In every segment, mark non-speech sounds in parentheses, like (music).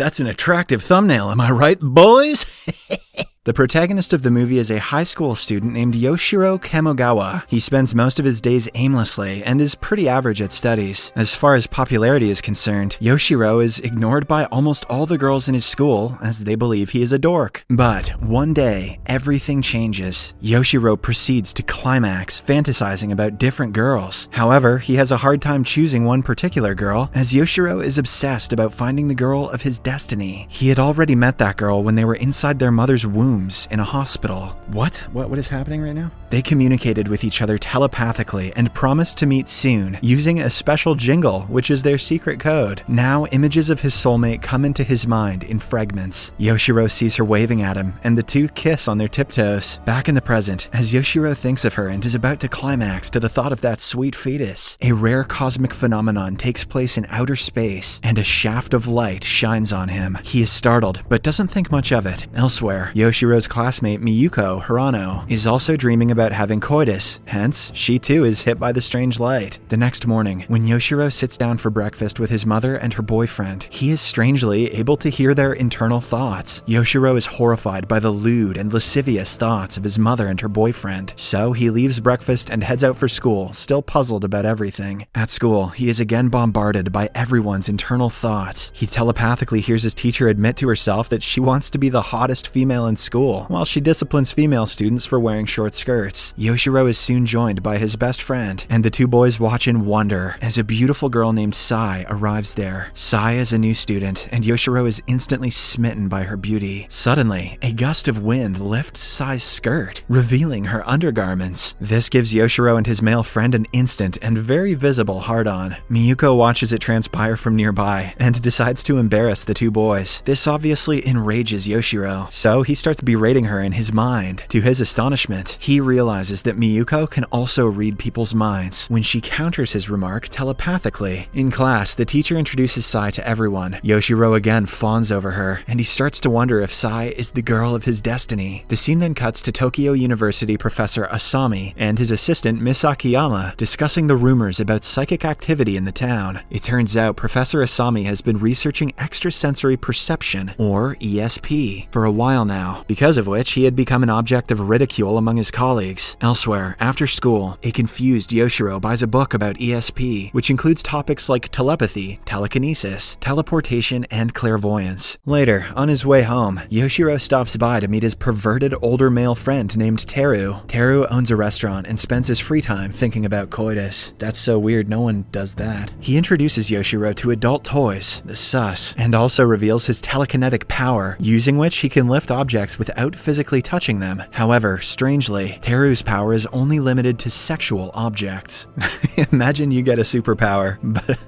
that's an attractive thumbnail, am I right, boys? (laughs) The protagonist of the movie is a high school student named Yoshiro Kamogawa. He spends most of his days aimlessly and is pretty average at studies. As far as popularity is concerned, Yoshiro is ignored by almost all the girls in his school as they believe he is a dork. But one day, everything changes. Yoshiro proceeds to climax, fantasizing about different girls. However, he has a hard time choosing one particular girl, as Yoshiro is obsessed about finding the girl of his destiny. He had already met that girl when they were inside their mother's womb in a hospital. What? What what is happening right now? They communicated with each other telepathically and promised to meet soon using a special jingle, which is their secret code. Now images of his soulmate come into his mind in fragments. Yoshiro sees her waving at him and the two kiss on their tiptoes. Back in the present, as Yoshiro thinks of her and is about to climax to the thought of that sweet fetus, a rare cosmic phenomenon takes place in outer space and a shaft of light shines on him. He is startled but doesn't think much of it. Elsewhere, Yoshiro Yoshiro's classmate Miyuko Hirano is also dreaming about having coitus, hence, she too is hit by the strange light. The next morning, when Yoshiro sits down for breakfast with his mother and her boyfriend, he is strangely able to hear their internal thoughts. Yoshiro is horrified by the lewd and lascivious thoughts of his mother and her boyfriend, so he leaves breakfast and heads out for school, still puzzled about everything. At school, he is again bombarded by everyone's internal thoughts. He telepathically hears his teacher admit to herself that she wants to be the hottest female in school school, while she disciplines female students for wearing short skirts. Yoshiro is soon joined by his best friend, and the two boys watch in wonder as a beautiful girl named Sai arrives there. Sai is a new student, and Yoshiro is instantly smitten by her beauty. Suddenly, a gust of wind lifts Sai's skirt, revealing her undergarments. This gives Yoshiro and his male friend an instant and very visible hard-on. Miyuko watches it transpire from nearby, and decides to embarrass the two boys. This obviously enrages Yoshiro, so he starts berating her in his mind. To his astonishment, he realizes that Miyuko can also read people's minds when she counters his remark telepathically. In class, the teacher introduces Sai to everyone. Yoshiro again fawns over her, and he starts to wonder if Sai is the girl of his destiny. The scene then cuts to Tokyo University professor Asami and his assistant Miss Akiyama discussing the rumors about psychic activity in the town. It turns out Professor Asami has been researching extrasensory perception, or ESP, for a while now because of which he had become an object of ridicule among his colleagues. Elsewhere, after school, a confused Yoshiro buys a book about ESP, which includes topics like telepathy, telekinesis, teleportation, and clairvoyance. Later, on his way home, Yoshiro stops by to meet his perverted older male friend named Teru. Teru owns a restaurant and spends his free time thinking about coitus. That's so weird, no one does that. He introduces Yoshiro to adult toys, the sus, and also reveals his telekinetic power, using which he can lift objects without physically touching them. However, strangely, Teru's power is only limited to sexual objects. (laughs) Imagine you get a superpower, but,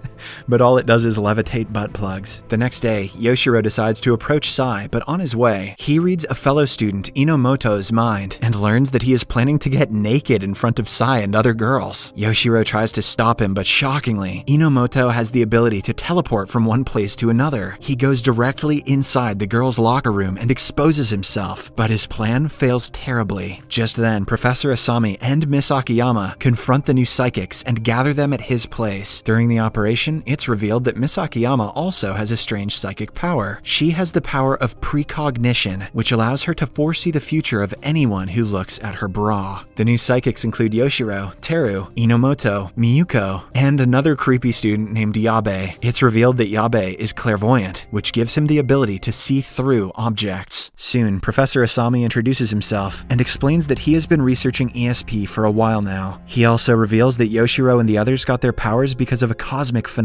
but all it does is levitate butt plugs. The next day, Yoshiro decides to approach Sai, but on his way, he reads a fellow student, Inomoto's mind, and learns that he is planning to get naked in front of Sai and other girls. Yoshiro tries to stop him, but shockingly, Inomoto has the ability to teleport from one place to another. He goes directly inside the girls' locker room and exposes himself but his plan fails terribly. Just then, Professor Asami and Miss Akiyama confront the new psychics and gather them at his place. During the operation, it's revealed that Miss Akiyama also has a strange psychic power. She has the power of precognition, which allows her to foresee the future of anyone who looks at her bra. The new psychics include Yoshiro, Teru, Inomoto, Miyuko, and another creepy student named Yabe. It's revealed that Yabe is clairvoyant, which gives him the ability to see through objects. Soon, Professor Asami introduces himself and explains that he has been researching ESP for a while now. He also reveals that Yoshiro and the others got their powers because of a cosmic phenomenon.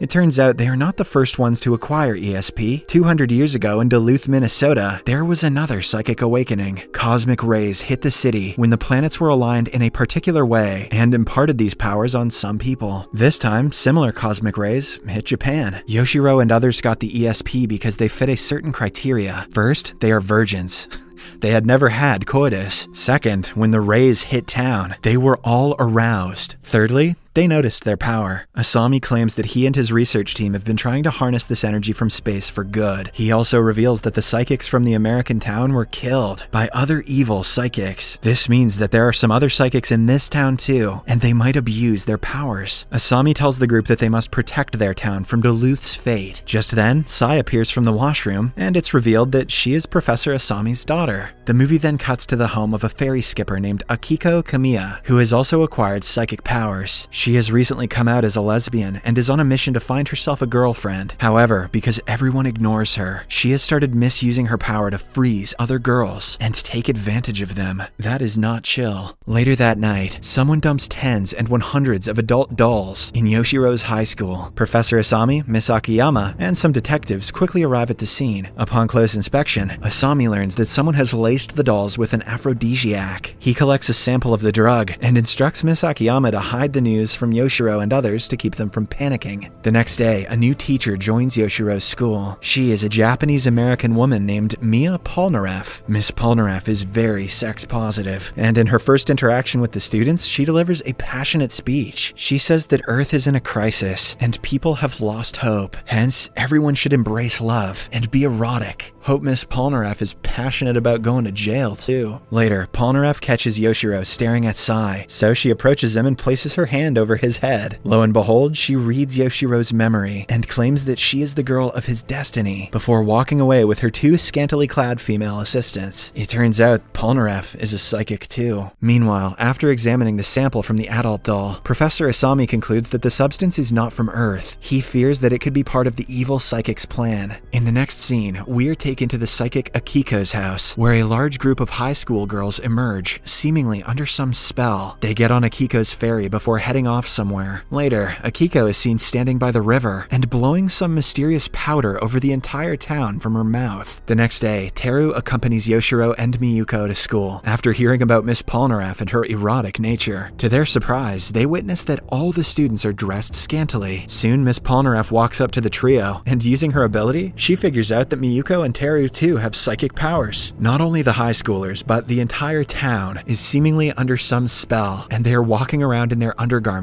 It turns out they are not the first ones to acquire ESP. 200 years ago in Duluth, Minnesota, there was another psychic awakening. Cosmic rays hit the city when the planets were aligned in a particular way and imparted these powers on some people. This time, similar cosmic rays hit Japan. Yoshiro and others got the ESP because they fit a certain criteria. First, they are virgins. (laughs) They had never had coitus. Second, when the rays hit town, they were all aroused. Thirdly, they noticed their power. Asami claims that he and his research team have been trying to harness this energy from space for good. He also reveals that the psychics from the American town were killed by other evil psychics. This means that there are some other psychics in this town too, and they might abuse their powers. Asami tells the group that they must protect their town from Duluth's fate. Just then, Sai appears from the washroom, and it's revealed that she is Professor Asami's daughter. The movie then cuts to the home of a ferry skipper named Akiko Kamiya, who has also acquired psychic powers. Has recently come out as a lesbian and is on a mission to find herself a girlfriend. However, because everyone ignores her, she has started misusing her power to freeze other girls and take advantage of them. That is not chill. Later that night, someone dumps tens and one hundreds of adult dolls in Yoshiro's high school. Professor Asami, Miss Akiyama, and some detectives quickly arrive at the scene. Upon close inspection, Asami learns that someone has laced the dolls with an aphrodisiac. He collects a sample of the drug and instructs Miss Akiyama to hide the news from Yoshiro and others to keep them from panicking. The next day, a new teacher joins Yoshiro's school. She is a Japanese American woman named Mia Polnareff. Miss Polnareff is very sex positive, and in her first interaction with the students, she delivers a passionate speech. She says that Earth is in a crisis and people have lost hope. Hence, everyone should embrace love and be erotic. Hope Miss Polnareff is passionate about going to jail too. Later, Polnareff catches Yoshiro staring at Sai, so she approaches him and places her hand over his head. Lo and behold, she reads Yoshiro's memory and claims that she is the girl of his destiny before walking away with her two scantily clad female assistants. It turns out Polnareff is a psychic too. Meanwhile, after examining the sample from the adult doll, Professor Asami concludes that the substance is not from Earth. He fears that it could be part of the evil psychic's plan. In the next scene, we're taken to the psychic Akiko's house, where a large group of high school girls emerge, seemingly under some spell. They get on Akiko's ferry before heading off somewhere. Later, Akiko is seen standing by the river and blowing some mysterious powder over the entire town from her mouth. The next day, Teru accompanies Yoshiro and Miyuko to school after hearing about Miss Polnareff and her erotic nature. To their surprise, they witness that all the students are dressed scantily. Soon, Miss Polnareff walks up to the trio, and using her ability, she figures out that Miyuko and Teru too have psychic powers. Not only the high schoolers, but the entire town is seemingly under some spell, and they are walking around in their undergarments.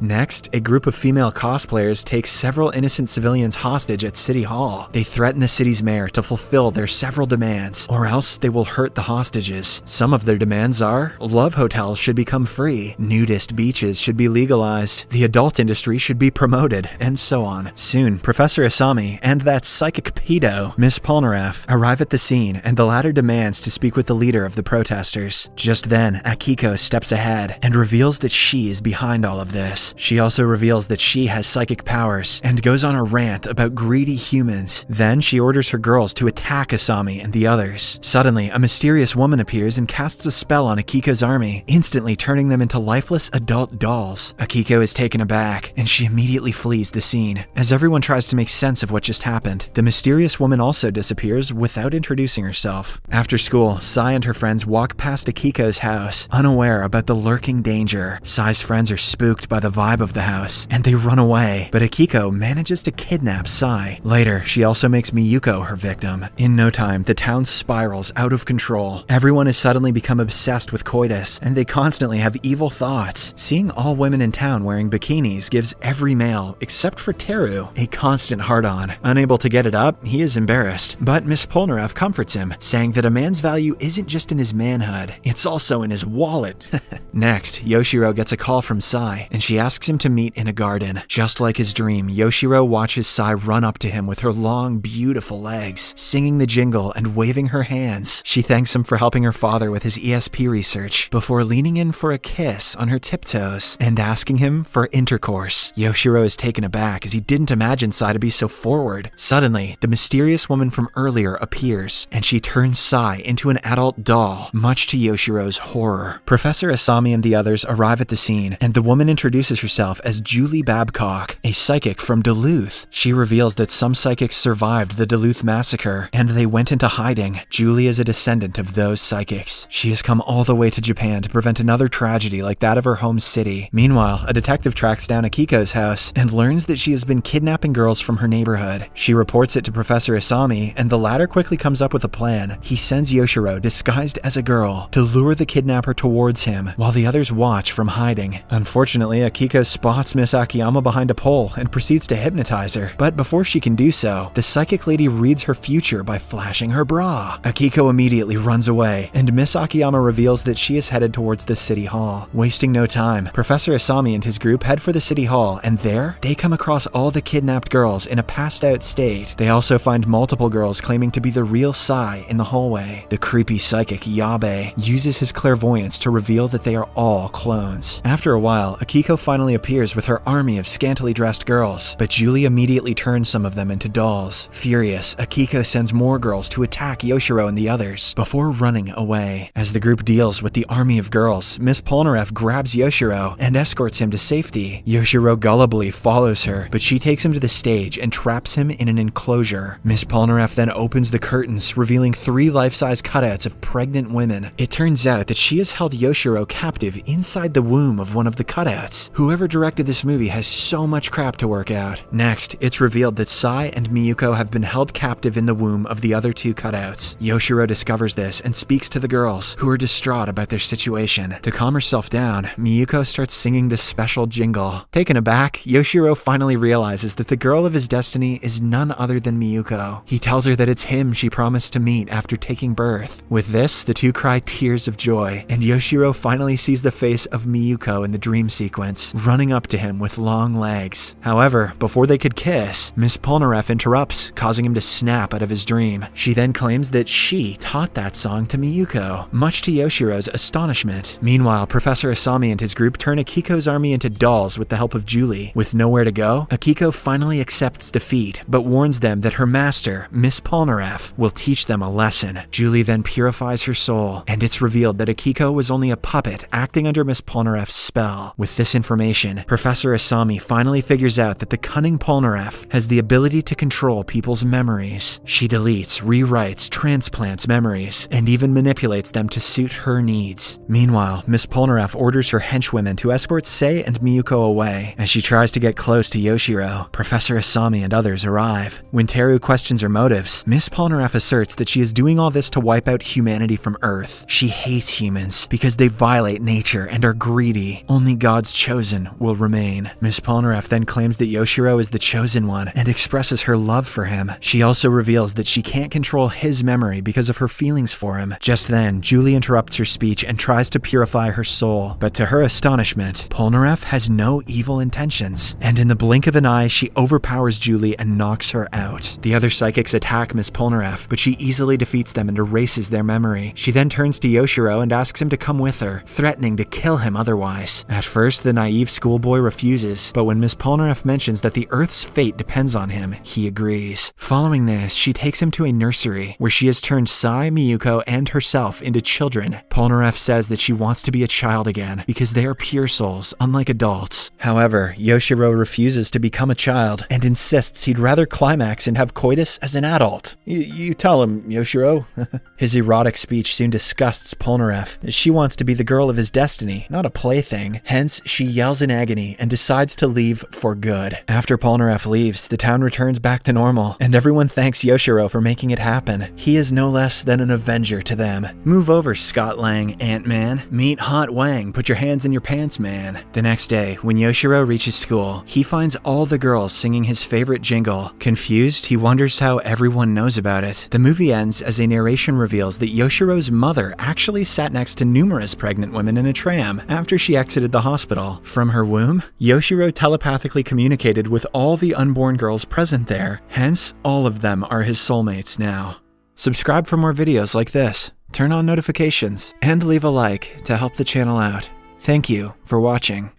Next, a group of female cosplayers take several innocent civilians hostage at City Hall. They threaten the city's mayor to fulfill their several demands, or else they will hurt the hostages. Some of their demands are love hotels should become free, nudist beaches should be legalized, the adult industry should be promoted, and so on. Soon, Professor Asami and that psychic pedo, Miss Polnareff, arrive at the scene, and the latter demands to speak with the leader of the protesters. Just then, Akiko steps ahead and reveals that she is behind all of this. She also reveals that she has psychic powers and goes on a rant about greedy humans. Then she orders her girls to attack Asami and the others. Suddenly, a mysterious woman appears and casts a spell on Akiko's army, instantly turning them into lifeless adult dolls. Akiko is taken aback, and she immediately flees the scene. As everyone tries to make sense of what just happened, the mysterious woman also disappears without introducing herself. After school, Sai and her friends walk past Akiko's house, unaware about the lurking danger. Sai's friends are spooked by the vibe of the house, and they run away, but Akiko manages to kidnap Sai. Later, she also makes Miyuko her victim. In no time, the town spirals out of control. Everyone has suddenly become obsessed with coitus, and they constantly have evil thoughts. Seeing all women in town wearing bikinis gives every male, except for Teru, a constant hard-on. Unable to get it up, he is embarrassed, but Miss Polnareff comforts him, saying that a man's value isn't just in his manhood, it's also in his wallet. (laughs) Next, Yoshiro gets a call from Sai, and she asks him to meet in a garden. Just like his dream, Yoshiro watches Sai run up to him with her long, beautiful legs, singing the jingle and waving her hands. She thanks him for helping her father with his ESP research, before leaning in for a kiss on her tiptoes and asking him for intercourse. Yoshiro is taken aback as he didn't imagine Sai to be so forward. Suddenly, the mysterious woman from earlier appears, and she turns Sai into an adult doll, much to Yoshiro's horror. Professor Asami and the others arrive at the scene, and the woman introduces herself as Julie Babcock, a psychic from Duluth. She reveals that some psychics survived the Duluth massacre, and they went into hiding. Julie is a descendant of those psychics. She has come all the way to Japan to prevent another tragedy like that of her home city. Meanwhile, a detective tracks down Akiko's house and learns that she has been kidnapping girls from her neighborhood. She reports it to Professor Asami, and the latter quickly comes up with a plan. He sends Yoshiro, disguised as a girl, to lure the kidnapper towards him, while the others watch from hiding. Unfortunately, Akiko spots Miss Akiyama behind a pole and proceeds to hypnotize her. But before she can do so, the psychic lady reads her future by flashing her bra. Akiko immediately runs away, and Miss Akiyama reveals that she is headed towards the city hall. Wasting no time, Professor Asami and his group head for the city hall, and there, they come across all the kidnapped girls in a passed out state. They also find multiple girls claiming to be the real Sai in the hallway. The creepy psychic Yabe uses his clairvoyance to reveal that they are all clones. After a while, Akiko finally appears with her army of scantily dressed girls, but Julie immediately turns some of them into dolls. Furious, Akiko sends more girls to attack Yoshiro and the others before running away. As the group deals with the army of girls, Miss Polnareff grabs Yoshiro and escorts him to safety. Yoshiro gullibly follows her, but she takes him to the stage and traps him in an enclosure. Miss Polnareff then opens the curtains, revealing three life-size cutouts of pregnant women. It turns out that she has held Yoshiro captive inside the womb of one of the cutouts. Whoever directed this movie has so much crap to work out. Next, it's revealed that Sai and Miyuko have been held captive in the womb of the other two cutouts. Yoshiro discovers this and speaks to the girls, who are distraught about their situation. To calm herself down, Miyuko starts singing this special jingle. Taken aback, Yoshiro finally realizes that the girl of his destiny is none other than Miyuko. He tells her that it's him she promised to meet after taking birth. With this, the two cry tears of joy, and Yoshiro finally sees the face of Miyuko in the dream sequence, running up to him with long legs. However, before they could kiss, Miss Polnareff interrupts, causing him to snap out of his dream. She then claims that she taught that song to Miyuko, much to Yoshiro's astonishment. Meanwhile, Professor Asami and his group turn Akiko's army into dolls with the help of Julie. With nowhere to go, Akiko finally accepts defeat, but warns them that her master, Miss Polnareff, will teach them a lesson. Julie then purifies her soul, and it's revealed that Akiko was only a puppet acting under Miss Polnareff's spell. With this information, Professor Asami finally figures out that the cunning Polnareff has the ability to control people's memories. She deletes, rewrites, transplants memories, and even manipulates them to suit her needs. Meanwhile, Miss Polnareff orders her henchwomen to escort Sai and Miyuko away. As she tries to get close to Yoshiro, Professor Asami and others arrive. When Teru questions her motives, Miss Polnareff asserts that she is doing all this to wipe out humanity from Earth. She hates humans because they violate nature and are greedy. Only God's chosen will remain. Miss Polnareff then claims that Yoshiro is the chosen one and expresses her love for him. She also reveals that she can't control his memory because of her feelings for him. Just then, Julie interrupts her speech and tries to purify her soul, but to her astonishment, Polnareff has no evil intentions, and in the blink of an eye, she overpowers Julie and knocks her out. The other psychics attack Miss Polnareff, but she easily defeats them and erases their memory. She then turns to Yoshiro and asks him to come with her, threatening to kill him otherwise. At first, the naive schoolboy refuses, but when Miss Polnareff mentions that the Earth's fate depends on him, he agrees. Following this, she takes him to a nursery, where she has turned Sai, Miyuko, and herself into children. Polnareff says that she wants to be a child again, because they are pure souls, unlike adults. However, Yoshiro refuses to become a child, and insists he'd rather climax and have coitus as an adult. You, you tell him, Yoshiro. (laughs) his erotic speech soon disgusts Polnareff. She wants to be the girl of his destiny, not a plaything. Hence, she yells in agony and decides to leave for good. After Polnareff leaves, the town returns back to normal, and everyone thanks Yoshiro for making it happen. He is no less than an avenger to them. Move over, Scott Lang, Ant-Man. Meet Hot Wang, put your hands in your pants, man. The next day, when Yoshiro reaches school, he finds all the girls singing his favorite jingle. Confused, he wonders how everyone knows about it. The movie ends as a narration reveals that Yoshiro's mother actually sat next to numerous pregnant women in a tram after she exited the hospital. From her womb, Yoshiro telepathically communicated with all the unborn girls present there, hence, all of them are his soulmates now. Subscribe for more videos like this, turn on notifications, and leave a like to help the channel out. Thank you for watching.